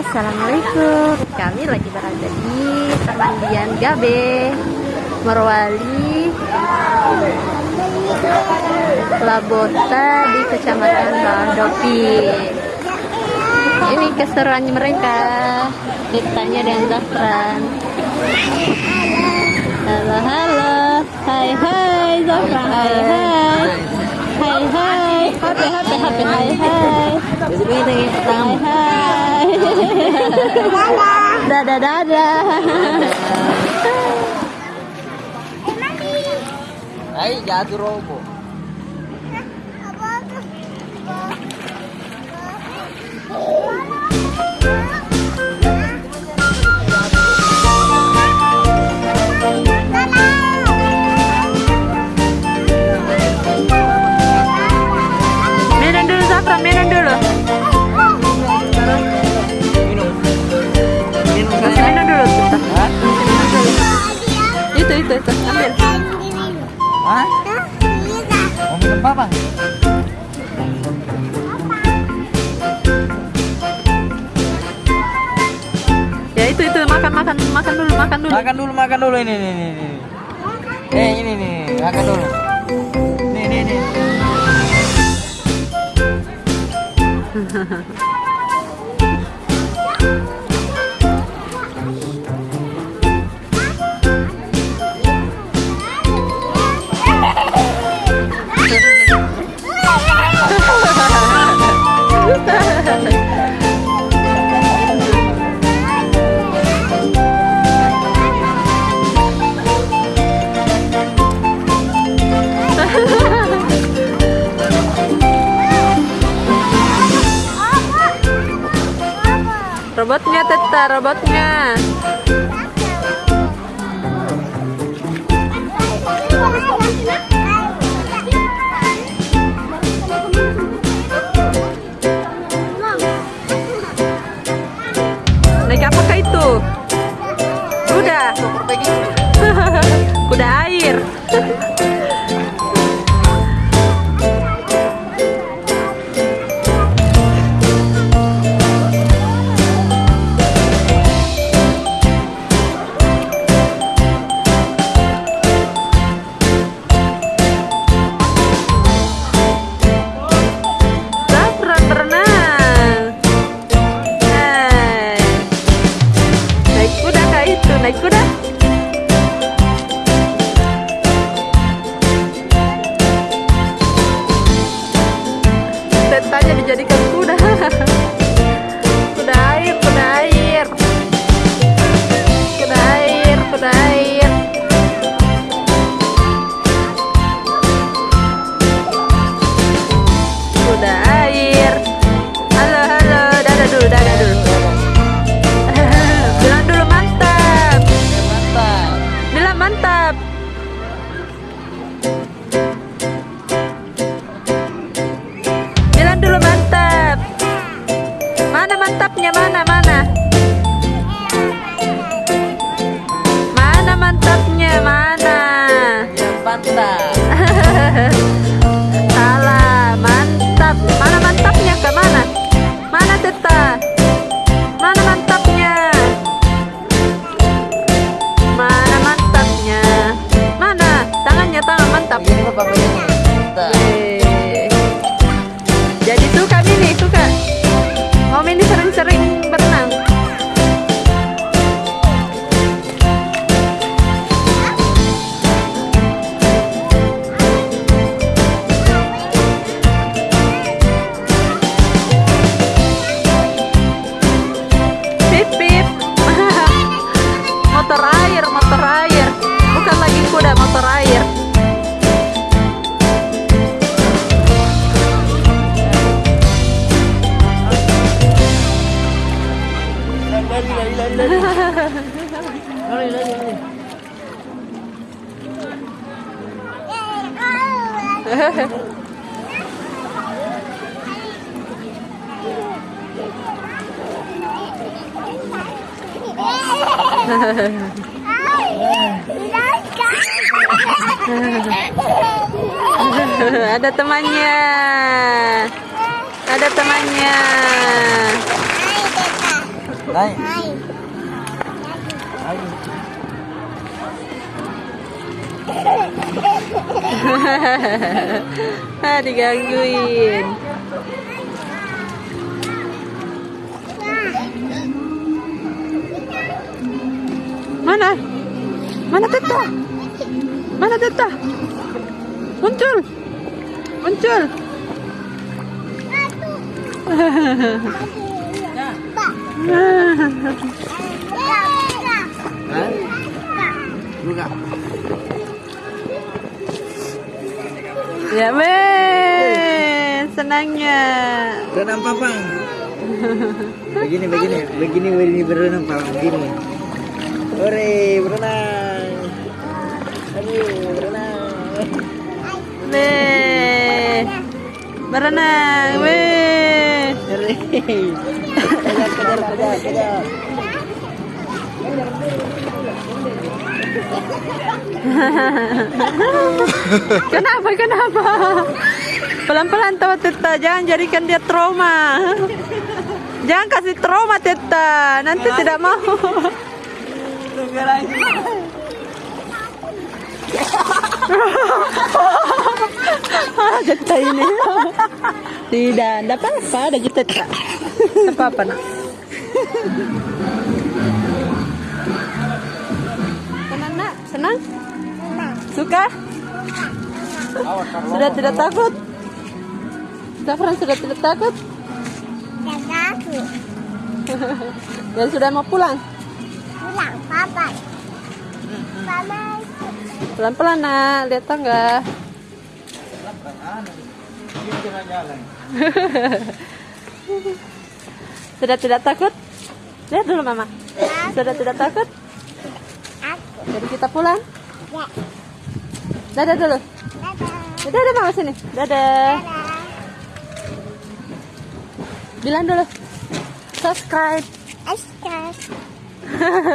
Assalamualaikum. Kami lagi berada di Taman Gabe Merwali Labota di Kecamatan Bandopi Ini keseruan mereka. Ditanya dan Zafran. Halo halo. Hai hai Zafran. Hai hai. Hai hai. HP HP HP Hai hai. Hai hai Dadah dadah Ay, jatuh robo. Minum dulu Zafran minum dulu Itu itu itu ambil Hah? Mau minum apa? Ya itu itu makan makan makan dulu makan dulu Makan dulu, makan dulu ini ini ini. ini. Eh, ini nih, makan dulu. Nih, nih, nih. Teta robotnya. Naik apakah itu? Kuda Kuda air dijadikan kuda Kuda mantap. Ini apa begini? Mantap. Eh. Jadi suka. Mau Mini sering-sering Ada temannya. Ada temannya. Naik. Lagi. ah, digangguin. Mana? Mana Teta? Mana Teta? Muncul. Muncul. Hah? Buka. Ya, weh. Senangnya. Berenang papang. Begini, begini, begini, begini berenang papang, begini. Ore, berenang. Aduh, berenang. Weh. Berenang, weh. Kejar, kejar, kejar, kejar. Kenapa, kenapa? Pelan-pelan tawa Teta, jangan jadikan dia trauma. Jangan kasih trauma Teta, nanti tidak mau. Tunggu. Ah, Teta ini. Tidak, tidak apa-apa, ada Teta. Tidak apa-apa nak. Senang? Suka? Sudah tidak takut? Zafran sudah tidak takut? Dan sudah mau pulang? Pelan-pelan nak, lihat tangga. Sudah tidak takut? Lihat dulu mama. Sudah tidak takut? Jadi kita pulang? Dadah dulu. Dadah, dadah mama sini. Dadah. Bilang dulu. Subscribe.